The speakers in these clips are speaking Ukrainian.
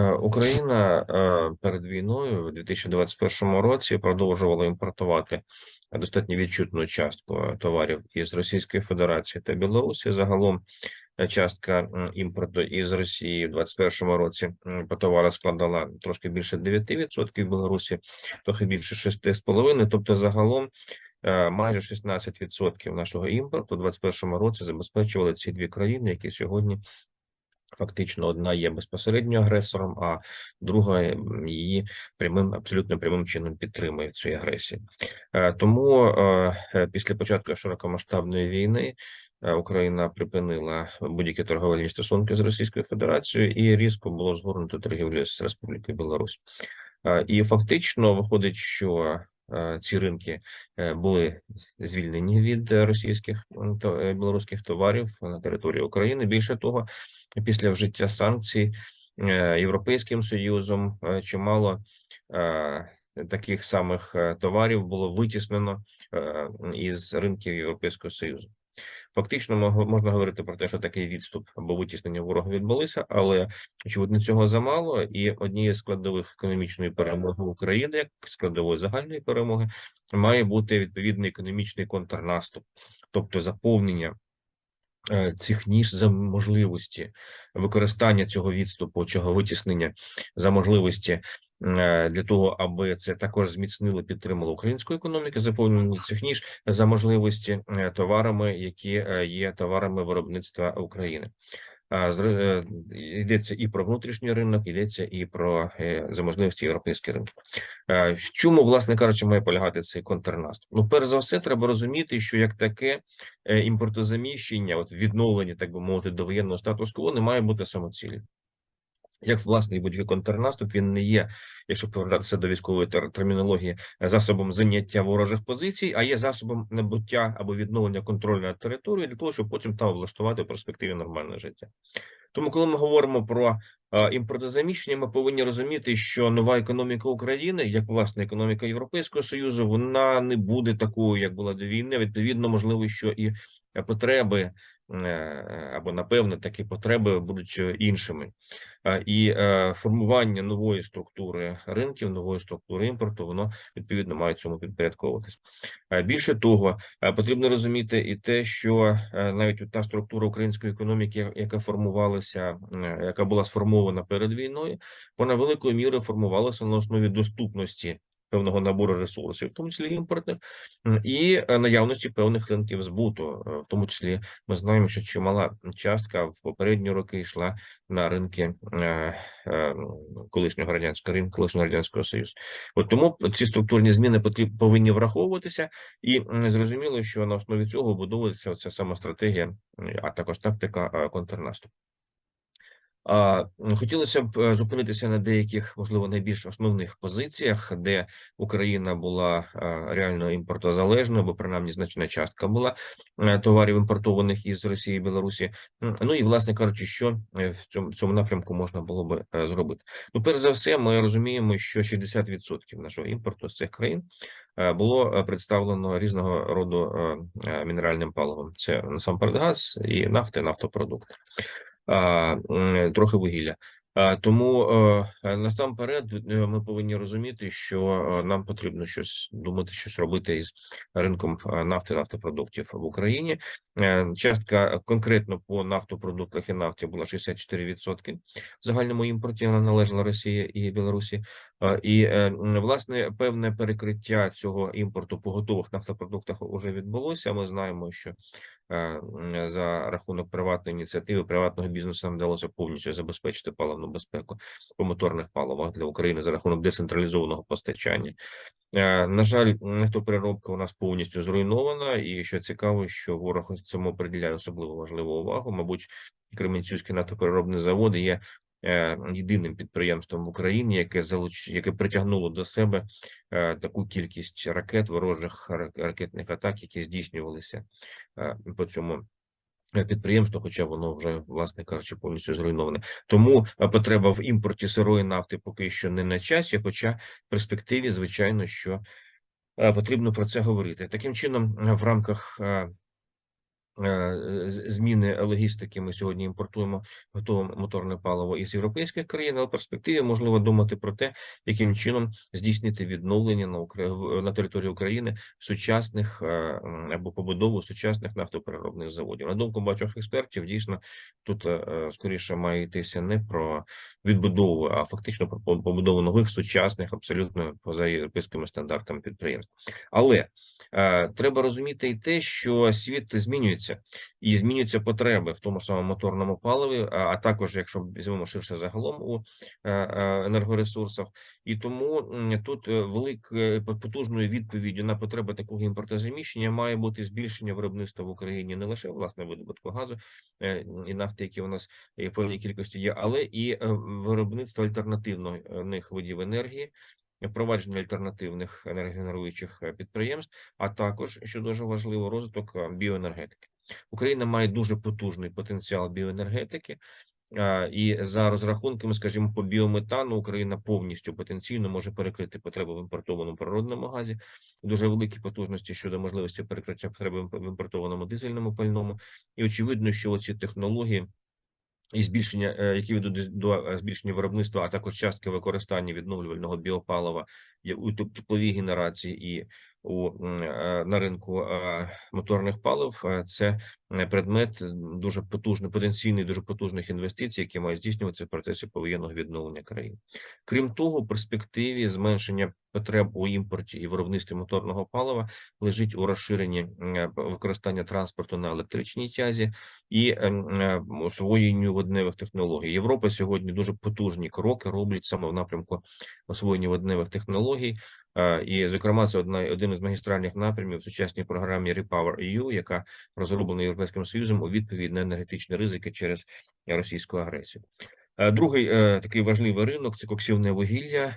Е, Україна е, перед війною у 2021 році продовжувала імпортувати достатньо відчутну частку товарів із Російської Федерації та Білорусі. Загалом е, частка імпорту із Росії в 2021 році по товару складала трошки більше 9%, в Білорусі трохи більше 6,5%. Тобто, загалом е, майже 16% нашого імпорту у 2021 році забезпечували ці дві країни, які сьогодні Фактично, одна є безпосередньо агресором, а друга її прямим, абсолютно прямим чином підтримує в цій агресії. Е, Тому е, е, після початку широкомасштабної війни Україна припинила будь-які торговельні стосунки з Російською Федерацією і різко було згорнуто торгівлю з Республікою Білорусь. І фактично виходить, що ці ринки е, були звільнені від е, російських та е, білоруських товарів на території України. Більше того, після вжиття санкцій е, Європейським Союзом е, чимало е, таких самих е, товарів було витіснено е, із ринків Європейського Союзу. Фактично, можна говорити про те, що такий відступ або витіснення ворога відбулися, але очевидно цього замало. І однією з складових економічної перемоги України, як складової загальної перемоги, має бути відповідний економічний контрнаступ, тобто заповнення е, цих ніж за можливості використання цього відступу, цього витіснення за можливості для того, аби це також зміцнило, підтримало українську економіку, заповнення цих ніж за можливості е, товарами, які е, є товарами виробництва України. Е, Йдеться і про внутрішній ринок, йдеться і про е, за можливості європейський ринок. Е, В чому, власне кажучи, має полягати цей контрнаступ? Ну, перш за все, треба розуміти, що як таке е, імпортозаміщення, от відновлення, так би мовити, до воєнного статус-кво не має бути самоцілі. Як власне і будь-який контрнаступ, він не є, якщо повертатися до військової тер- термінології, е, засобом заняття ворожих позицій, а є засобом набуття або відновлення контролю над територією для того, щоб потім там влаштувати в перспективі нормальне життя. Тому, коли ми говоримо про е, імпортозаміщення, ми повинні розуміти, що нова економіка України, як власне економіка Європейського союзу, вона не буде такою, як була до війни. Відповідно, можливо, що і е, потреби або напевне такі потреби будуть е, іншими. Е, І е, формування нової структури ринків, нової структури імпорту, воно відповідно має цьому підпорядковуватись. Е, Більше того, е, потрібно розуміти і те, що е, навіть та структура української економіки, яка формувалася, е, яка була сформована перед війною, вона великою мірою формувалася на основі доступності певного набору ресурсів, в тому числі імпортних, і е, наявності певних ринків збуту, Е, в тому числі ми знаємо, що чимала частка в попередні роки йшла на ринки е, колишнього радянського ринку, колишнього радянського союзу. От тому ці структурні зміни потріб, повинні враховуватися, і зрозуміло, що на основі цього будується ця сама стратегія, а також тактика контрнаступу. Хотілося б е, зупинитися на деяких, можливо, найбільш основних позиціях, де Україна була е, реально імпортозалежною, або принаймні значна частка була е, товарів імпортованих із Росії і Білорусі. Ну і власне кажучи, що в цьому, цьому напрямку можна було би зробити. Ну, перш за все, ми розуміємо, що 60% нашого імпорту з цих країн було представлено різного роду мінеральним паливом. Це насамперед газ і нафти, нафтопродукти трохи вугілля. А, Тому е, насамперед е, ми повинні розуміти, що е, нам потрібно щось думати, щось робити із ринком нафти, нафтопродуктів в Україні. Частка конкретно по нафтопродуктах і нафті була 64% в загальному імпорті. Вона належала Росії і Білорусі. І власне певне перекриття цього імпорту по готових нафтопродуктах вже відбулося. Ми знаємо, що за рахунок приватної ініціативи приватного бізнесу нам вдалося повністю забезпечити паливну безпеку по моторних паливах для України за рахунок децентралізованого постачання. Е, На жаль, нефтопереробка у нас повністю зруйнована, і що цікаво, що ворог цьому приділяє особливо важливу увагу. Мабуть, Кременчуцький нафтопереробний завод є е, єдиним підприємством в Україні, яке залуч... яке притягнуло до себе е, таку кількість ракет, ворожих ра- ракетних атак, які здійснювалися е, по цьому е, підприємству, хоча воно вже, власне кажучи, повністю зруйноване. Тому е, потреба в імпорті сирої нафти поки що не на часі, хоча в перспективі, звичайно, що е, потрібно про це говорити. Таким чином, е, в рамках е, е, зміни логістики. Ми сьогодні імпортуємо готове моторне паливо із європейських країн, але в перспективі можливо думати про те, яким чином здійснити відновлення на Укра- в- на території України сучасних е, або побудову сучасних нафтопереробних заводів. На думку багатьох експертів, дійсно тут е, е, скоріше має йтися не про відбудову, а фактично про побудову нових сучасних, абсолютно поза європейськими стандартами підприємств. Але е, треба розуміти і те, що світ змінюється і змінюються потреби в тому самому моторному паливі, а, а також, якщо візьмемо ширше загалом у е, е, енергоресурсах, і тому тут е, великою потужною відповіддю на потреби такого імпортозаміщення має бути збільшення виробництва в Україні не лише власне видобутку газу і нафти, які у нас в певній кількості є, але і виробництво альтернативних видів енергії. Впровадження альтернативних енергогенеруючих підприємств, а також що дуже важливо, розвиток біоенергетики. Україна має дуже потужний потенціал біоенергетики, і за розрахунками, скажімо, по біометану Україна повністю потенційно може перекрити потребу в імпортованому природному газі, дуже великі потужності щодо можливості перекриття потреби в імпортованому дизельному пальному. І очевидно, що оці технології. І збільшення, е, які ведуть до е, збільшення виробництва, а також частки використання відновлювального біопалива у тепловій генерації і у е, на ринку е, моторних палив. е, Це предмет дуже потужний, потенційний, дуже потужних інвестицій, які мають здійснюватися в процесі повоєнного відновлення країни. Крім того, в перспективі зменшення потреб у імпорті і виробництві моторного палива лежить у розширенні використання транспорту на електричній тязі і освоєнню водневих технологій. Європа сьогодні дуже потужні кроки роблять саме в напрямку освоєння водневих технологій. Е, І, зокрема, це одна один із магістральних напрямів в сучасній програмі Repower EU, яка розроблена Європейським Союзом у відповідь на енергетичні ризики через російську агресію. Е, Другий е, такий важливий ринок це коксівне вугілля.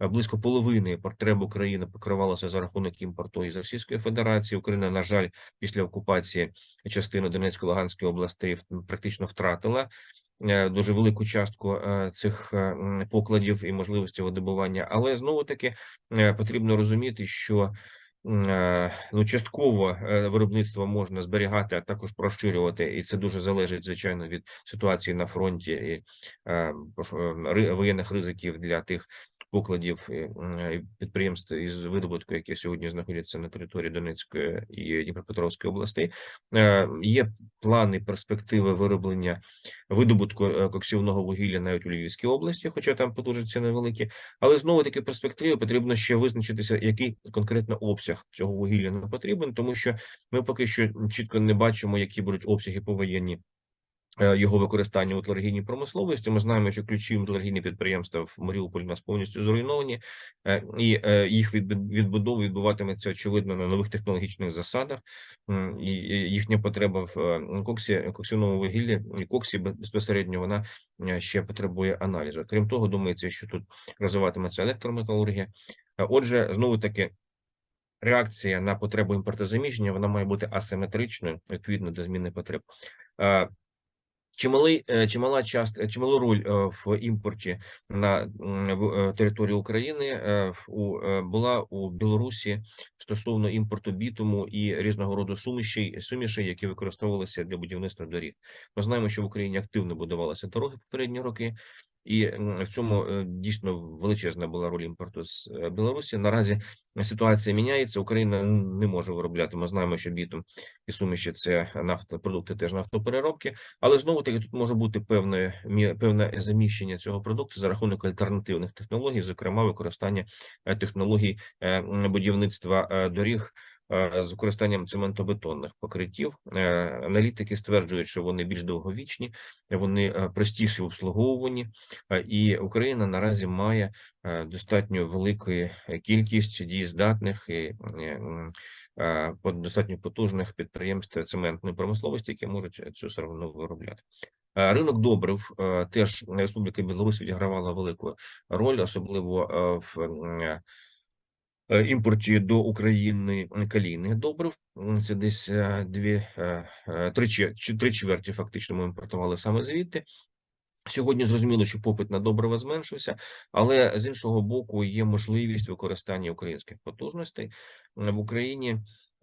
Близько половини потреб України покривалося за рахунок імпорту із Російської Федерації. Україна, на жаль, після окупації частини Донецької Луганської областей практично втратила дуже велику частку е, цих е, покладів і можливості видобування. Але знову таки е, потрібно розуміти, що е, ну частково е, виробництво можна зберігати, а також проширювати, і це дуже залежить звичайно від ситуації на фронті і е, е, воєнних ризиків для тих покладів е, е, підприємств із видобутку, які сьогодні знаходяться на території Донецької і Дніпропетровської областей. Е, Є плани перспективи вироблення видобутку коксівного вугілля навіть у Львівській області, хоча там потужності невеликі. Але знову таки перспективи потрібно ще визначитися, який конкретно обсяг цього вугілля нам потрібен, тому що ми поки що чітко не бачимо, які будуть обсяги повоєнні. Е, Його використання у металургійній промисловості. Ми знаємо, що ключові металургійні підприємства в Маріуполі у нас повністю зруйновані, е, і е, їх відбу- відбудова відбуватиметься очевидно на нових технологічних засадах. І їхня потреба в коксі, коксівному вугіллі і коксі безпосередньо вона ще потребує аналізу. Крім того, думається, що тут розвиватиметься електрометалургія. Отже, знову таки. Реакція на потребу імпортозаміщення вона має бути асиметричною відповідно до зміни потреб. Е, Чималий, е, чимала част, чималу роль е, в імпорті на е, території України е, у е, була у Білорусі стосовно імпорту бітуму і різного роду сумішей, сумішей, які використовувалися для будівництва доріг. Ми знаємо, що в Україні активно будувалися дороги попередні роки, і в цьому е, дійсно величезна була роль імпорту з е, Білорусі. Наразі ситуація міняється. Україна не може виробляти. Ми знаємо, що бітум і суміші це нафтопродукти, теж нафтопереробки. Але знову таки тут може бути певне певне заміщення цього продукту за рахунок альтернативних технологій, зокрема використання е, технологій будівництва доріг. Е, З використанням цементобетонних покриттів Е, аналітики стверджують, що вони більш довговічні, вони е, простіші е, і Україна наразі має достатньо великої е, кількість дієздатних і достатньо потужних підприємств цементної промисловості, які можуть цю сировину виробляти. Ринок добрив теж Республіка Білорусь відігравала велику роль, особливо в імпорті до України калійних добрив. Це десь е, дві е, е, три три чверті фактично ми імпортували саме звідти. Сьогодні зрозуміло, що попит на добрива зменшився, але з іншого боку є можливість використання українських потужностей в Україні.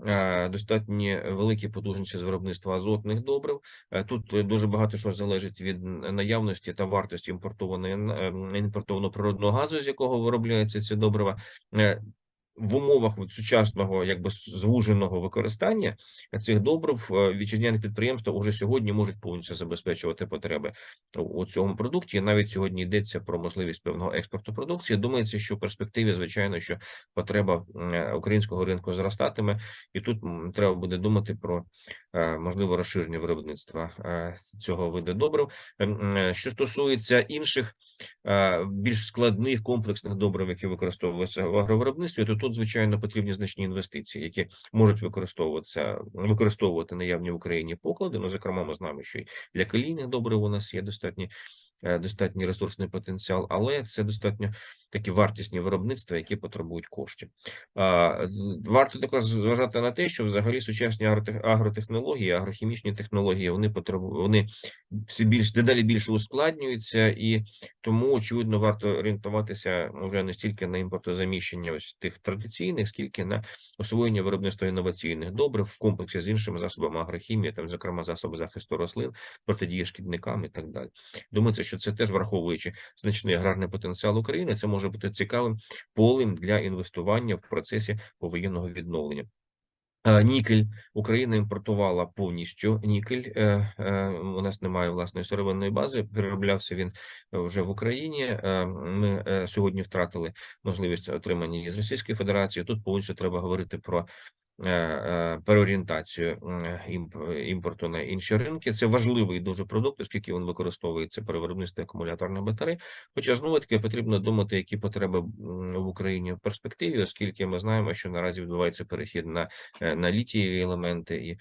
е, Достатньо великі потужності з виробництва азотних добрив. Е, Тут е, дуже багато що залежить від наявності та вартості імпортованої е, імпортованого природного газу, з якого виробляються ці добрива. В умовах от сучасного, якби звуженого використання цих добрив е, вітчизняні підприємства уже сьогодні можуть повністю забезпечувати потреби у цьому продукті. Навіть сьогодні йдеться про можливість певного експорту продукції. Думається, що в перспективі, звичайно, що потреба е, українського ринку зростатиме, і тут треба буде думати про е, можливе розширення виробництва цього виду добрив. Що стосується інших більш складних комплексних добрив, які використовуються в агровиробництві, то тут звичайно потрібні значні інвестиції, які можуть використовуватися використовувати наявні в Україні поклади. Ну, зокрема, ми знаємо, що і для калійних добрив у нас є достатні. Е, Достатній ресурсний потенціал, але це достатньо такі вартісні виробництва, які потребують коштів. Варто також зважати на те, що взагалі сучасні агротехнології, агрохімічні технології, вони потребують, вони все більш дедалі більше ускладнюються, і тому очевидно варто орієнтуватися вже не стільки на імпортозаміщення ось тих традиційних, скільки на освоєння виробництва інноваційних добрив в комплексі з іншими засобами агрохімії, там, зокрема, засоби захисту рослин, протидії шкідникам і так далі. Думається, що це теж враховуючи значний аграрний потенціал України, це може бути цікавим полем для інвестування в процесі повоєнного відновлення. Е, Нікель Україна імпортувала повністю нікель. е, е, У нас немає власної сировинної бази. Перероблявся він вже в Україні. Ми сьогодні втратили можливість отримання з Російської Федерації. Тут повністю треба говорити про переорієнтацію імп- імпорту на інші ринки. Це важливий дуже продукт, оскільки він використовується при виробництві акумуляторних батарей. Хоча знову таки потрібно думати, які потреби в Україні в перспективі, оскільки ми знаємо, що наразі відбувається перехід на е, на літієві елементи, і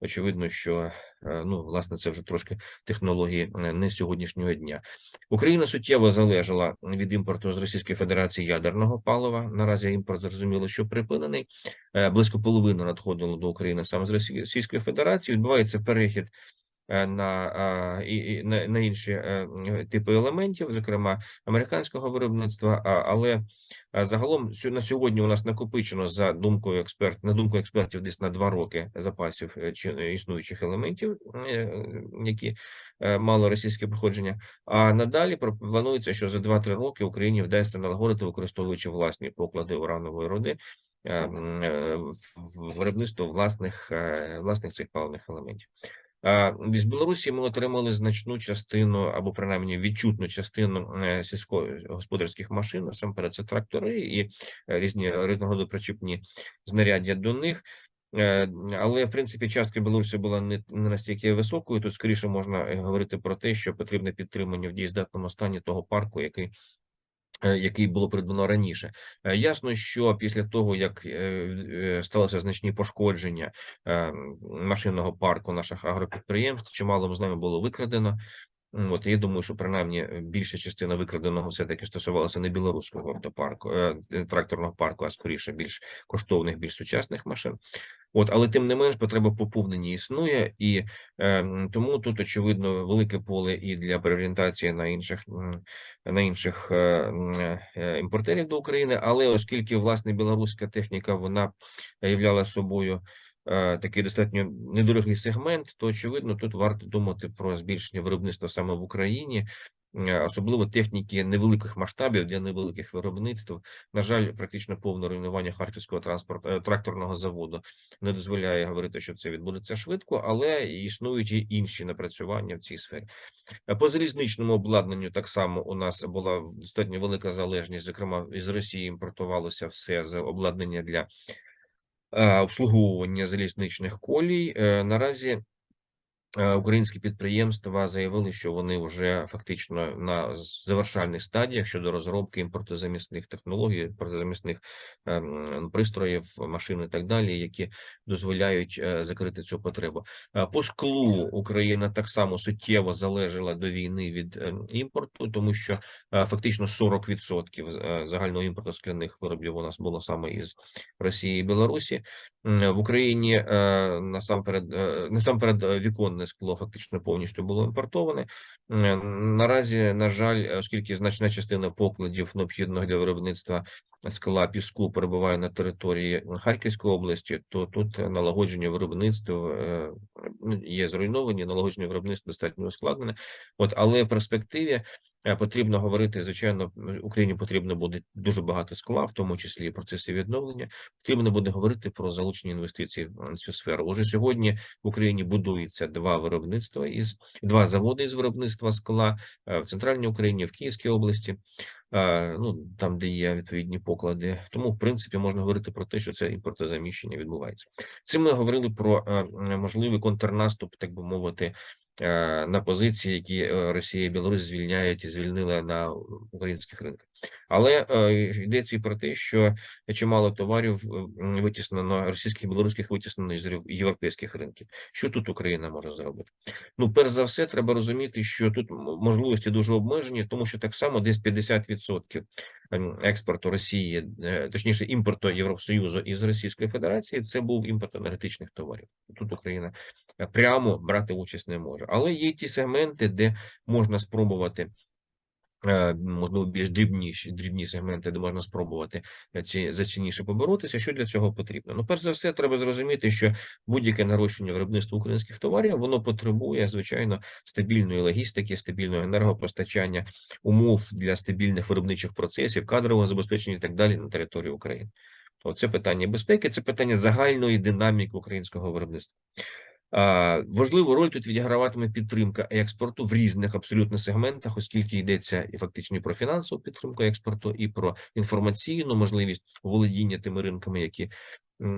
очевидно, що е, ну власне це вже трошки технології е, не сьогоднішнього дня. Україна суттєво залежала від імпорту з Російської Федерації ядерного палива. Наразі імпорт зрозуміло, що припинений. Е, Близько половини надходило до України саме з Російської Федерації. Відбувається перехід на, а, і, і на, на інші е, типи елементів, зокрема американського виробництва. Але загалом на сьогодні у нас накопичено за думкою експерт, на думку експертів, десь на два роки запасів е, чи е, існуючих елементів, е, які е, мали російське походження. А надалі планується, що за 2-3 роки Україні вдасться налагодити, використовуючи власні поклади уранової е, е, в виробництво власних е, власних цих паливних елементів. А, З Білорусі ми отримали значну частину, або принаймні відчутну частину е, сільськогосподарських машин. Насамперед, це трактори і е, різні різного причіпні знаряддя до них. Е, Але в принципі частка Білорусі була не, настільки високою. Тут скоріше можна говорити про те, що потрібне підтримання в дієздатному стані того парку, який який було придбано раніше. Е, Ясно, що після того, як е, е, сталося значні пошкодження е, машинного парку наших агропідприємств, чимало з нами було викрадено. От я думаю, що принаймні е, більша частина викраденого все-таки стосувалася не білоруського автопарку, е, тракторного парку, а скоріше більш коштовних, більш сучасних машин. От, але тим не менш, потреба поповнення існує, і е, тому тут очевидно велике поле і для переорієнтації на інших на інших е, е, імпортерів до України. Але оскільки власне білоруська техніка вона являла собою такий достатньо недорогий сегмент, то очевидно тут варто думати про збільшення виробництва саме в Україні. е, Особливо техніки невеликих масштабів для невеликих виробництв. На жаль, практично повне руйнування харківського транспорт е, тракторного заводу не дозволяє говорити, що це відбудеться швидко, але існують і інші напрацювання в цій сфері. Е, По залізничному обладнанню так само у нас була достатньо велика залежність. Зокрема, із Росії імпортувалося все з обладнання для е, обслуговування залізничних колій. Е, Наразі Українські підприємства заявили, що вони вже фактично на завершальних стадіях щодо розробки імпортозамісних технологій, імпортозамісних ем, пристроїв, машин і так далі, які дозволяють е, закрити цю потребу. Е, По склу Україна так само суттєво залежала до війни від ем, імпорту, тому що е, фактично 40% е, загального імпорту скляних виробів у нас було саме із Росії і Білорусі. В Україні е, насамперед е, насамперед е, віконний скло фактично повністю було імпортоване. Е, Наразі, на жаль, оскільки значна частина покладів необхідного для виробництва скла піску перебуває на території Харківської області, то тут налагодження виробництва е, ну, є зруйновані, налагодження виробництва достатньо ускладнене. От але в перспективі е, потрібно говорити, звичайно, Україні потрібно буде дуже багато скла, в тому числі процеси відновлення. Потрібно буде говорити про залучення інвестицій в цю сферу. Уже сьогодні в Україні будується два виробництва із два заводи із виробництва скла е, в центральній Україні, в Київській області. е, Ну там, де є відповідні поклади, тому в принципі можна говорити про те, що це імпортозаміщення відбувається. Цим ми говорили про е, можливий контрнаступ, так би мовити, е, на позиції, які е, Росія і Білорусь звільняють і звільнили на українських ринках. Але е, йдеться і про те, що чимало товарів витіснено російських білоруських витіснено євро- європейських ринків. Що тут Україна може зробити? Ну, перш за все, треба розуміти, що тут можливості дуже обмежені, тому що так само десь 50% ем, експорту Росії, е, точніше імпорту Євросоюзу із Російської Федерації, це був імпорт енергетичних товарів. Тут Україна е, прямо брати участь не може. Але є ті сегменти, де можна спробувати. Е, Можливо, більш дрібніші дрібні сегменти, де можна спробувати е, ці цінніше поборотися. Що для цього потрібно? Ну, перш за все, треба зрозуміти, що будь-яке нарощення виробництва українських товарів воно потребує звичайно стабільної логістики, стабільного енергопостачання, умов для стабільних виробничих процесів, кадрового забезпечення і так далі на території України. То це питання безпеки, це питання загальної динаміки українського виробництва. Важливу роль тут відіграватиме підтримка експорту в різних абсолютно сегментах, оскільки йдеться і фактично про фінансову підтримку експорту, і про інформаційну можливість володіння тими ринками, які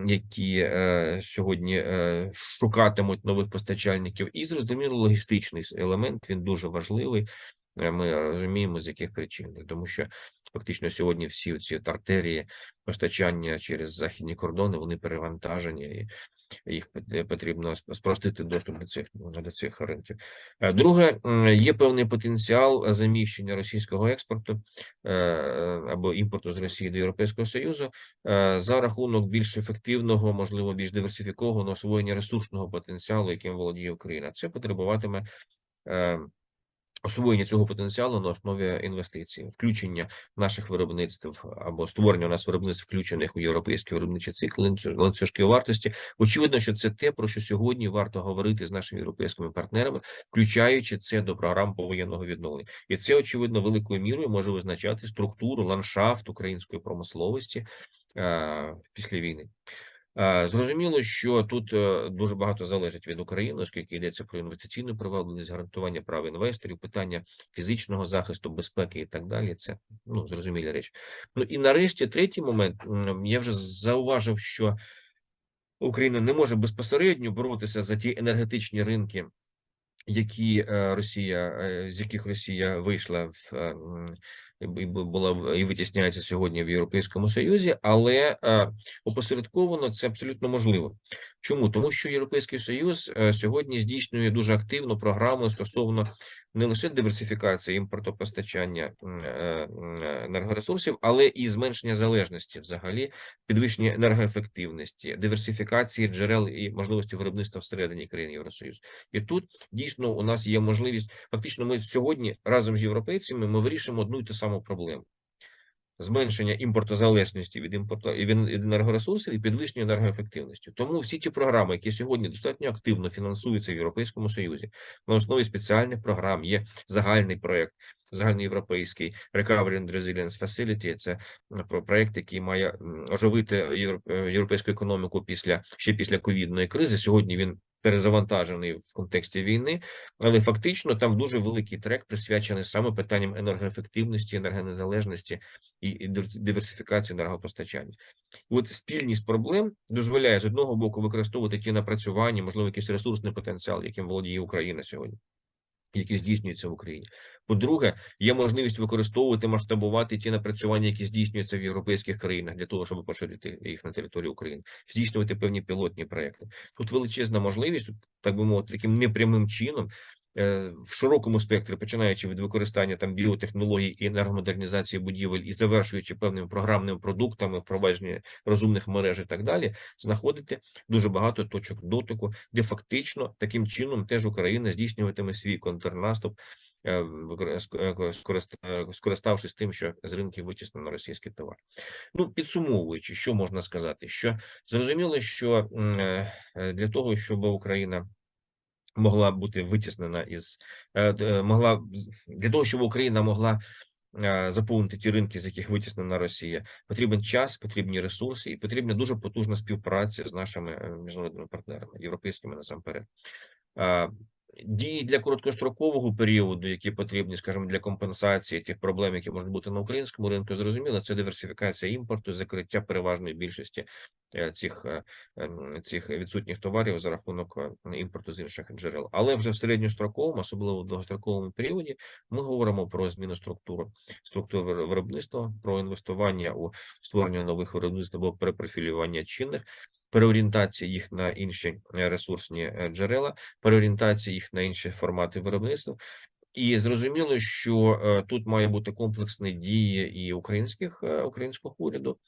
які е, сьогодні е, шукатимуть нових постачальників, і зрозуміло, логістичний елемент він дуже важливий. Е, Ми розуміємо, з яких причин, тому що фактично сьогодні всі ці артерії постачання через західні кордони вони перевантажені і їх потрібно спростити доступ до цих до цих ринків. Е, Друге, є певний потенціал заміщення російського експорту е, або імпорту з Росії до Європейського Союзу е, за рахунок більш ефективного, можливо, більш диверсифікованого освоєння ресурсного потенціалу, яким володіє Україна. Це потребуватиме. Освоєння цього потенціалу на основі інвестицій, включення наших виробництв або створення у нас виробництв, включених у європейські виробничі цикли, ланцю- ланцюжки вартості. Очевидно, що це те, про що сьогодні варто говорити з нашими європейськими партнерами, включаючи це до програм повоєнного відновлення, і це очевидно великою мірою може визначати структуру ландшафт української промисловості е, після війни. Е, Зрозуміло, що тут е, дуже багато залежить від України, оскільки йдеться про інвестиційну привабливість, гарантування прав інвесторів, питання фізичного захисту, безпеки і так далі. Це ну зрозумілі речі. Ну і нарешті третій момент. Я вже зауважив, що Україна не може безпосередньо боротися за ті енергетичні ринки, які е, Росія, з яких Росія вийшла в була і витісняється сьогодні в Європейському Союзі, але е, опосередковано це абсолютно можливо. Чому? Тому що Європейський Союз е, сьогодні здійснює дуже активну програму стосовно не лише диверсифікації імпортопостачання е, м, енергоресурсів, але і зменшення залежності, взагалі, підвищення енергоефективності, диверсифікації джерел і можливості виробництва всередині країн Євросоюзу. І тут дійсно у нас є можливість. Фактично, ми сьогодні разом з європейцями ми вирішимо одну і ту саму проблему. Зменшення імпортозалежності від імпорту від енергоресурсів і підвищення енергоефективності. Тому всі ті програми, які сьогодні достатньо активно фінансуються в Європейському Союзі, на основі спеціальних програм є загальний проект, загальноєвропейський Recovery and Resilience Facility. Це м, про проект, який має оживити е, європейську економіку після ще після ковідної кризи. Сьогодні він перезавантажений в контексті війни, але фактично там дуже великий трек присвячений саме питанням енергоефективності, енергонезалежності і, диверсифікації енергопостачання. От спільність проблем дозволяє з одного боку використовувати ті напрацювання, можливо, якийсь ресурсний потенціал, яким володіє Україна сьогодні. Які здійснюються в Україні. По-друге, є можливість використовувати масштабувати ті напрацювання, які здійснюються в європейських країнах, для того, щоб поширити їх на територію України, здійснювати певні пілотні проекти. Тут величезна можливість, так би мовити, таким непрямим чином в широкому спектрі, починаючи від використання там біотехнологій і енергомодернізації будівель і завершуючи певними програмними продуктами, впровадження розумних мереж і так далі, знаходити дуже багато точок дотику, де фактично таким чином теж Україна здійснюватиме свій контрнаступ. Е, скориставшись тим, що з ринків витіснено російський товар. Ну підсумовуючи, що можна сказати, що зрозуміло, що для того, щоб Україна могла бути витіснена із е, могла для того, щоб Україна могла е, заповнити ті ринки, з яких витіснена Росія, потрібен час, потрібні ресурси, і потрібна дуже потужна співпраця з нашими е, міжнародними партнерами, європейськими насамперед. Дії для короткострокового періоду, які потрібні, скажімо, для компенсації тих проблем, які можуть бути на українському ринку, зрозуміло, це диверсифікація імпорту, закриття переважної більшості е, цих е, ем, цих відсутніх товарів за рахунок е, імпорту з інших джерел. Але вже в середньостроковому, особливо в довгостроковому періоді, ми говоримо про зміну структури структури виробництва, про інвестування у створення нових виробництв або перепрофілювання чинних переорієнтація їх на інші е, ресурсні е, джерела, переорієнтація їх на інші формати виробництва. І зрозуміло, що е, тут має бути комплексні дії і українських українського уряду.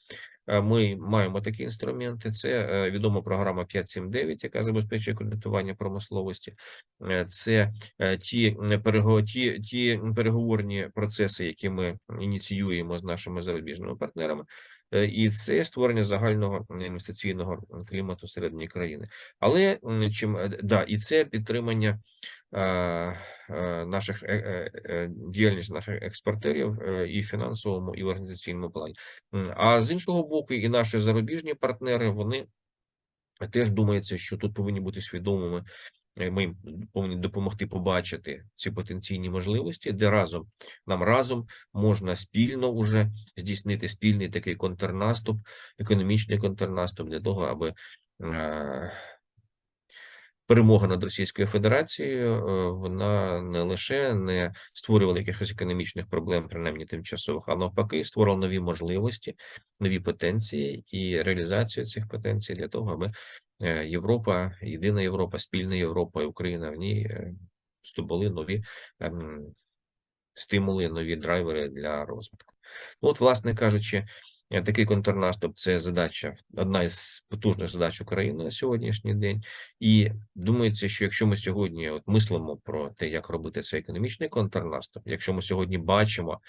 Ми маємо такі інструменти. Це відома програма 579, яка забезпечує кредитування промисловості. Це ті ті, ті переговорні процеси, які ми ініціюємо з нашими зарубіжними партнерами. Е, і це створення загального інвестиційного клімату середньої країни. Але чим е, да, і це підтримання наших е, діяльність наших експортерів і в фінансовому, і в організаційному плані. А з іншого боку, і наші зарубіжні партнери вони теж думаються, що тут повинні бути свідомими ми їм повинні допомогти побачити ці потенційні можливості, де разом нам разом можна спільно уже здійснити спільний такий контрнаступ, економічний контрнаступ для того, аби е, перемога над Російською Федерацією е, вона не лише не створювала якихось економічних проблем, принаймні тимчасових, а навпаки, створила нові можливості, нові потенції і реалізацію цих потенцій для того, аби Е, Європа, єдина Європа, спільна Європа і Україна в ній е, здобули нові ем, стимули, нові драйвери для розвитку. Ну, От, власне кажучи, е, такий контрнаступ це задача, одна із потужних задач України на сьогоднішній день. І думається, що якщо ми сьогодні от мислимо про те, як робити цей економічний контрнаступ, якщо ми сьогодні бачимо.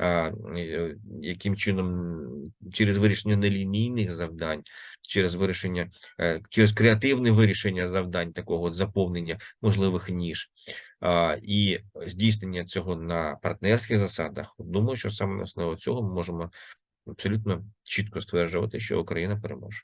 Е, яким чином через вирішення нелінійних завдань, через вирішення, е, через креативне вирішення завдань такого от заповнення можливих ніж і здійснення цього на партнерських засадах, думаю, що саме на основі цього ми можемо абсолютно чітко стверджувати, що Україна переможе.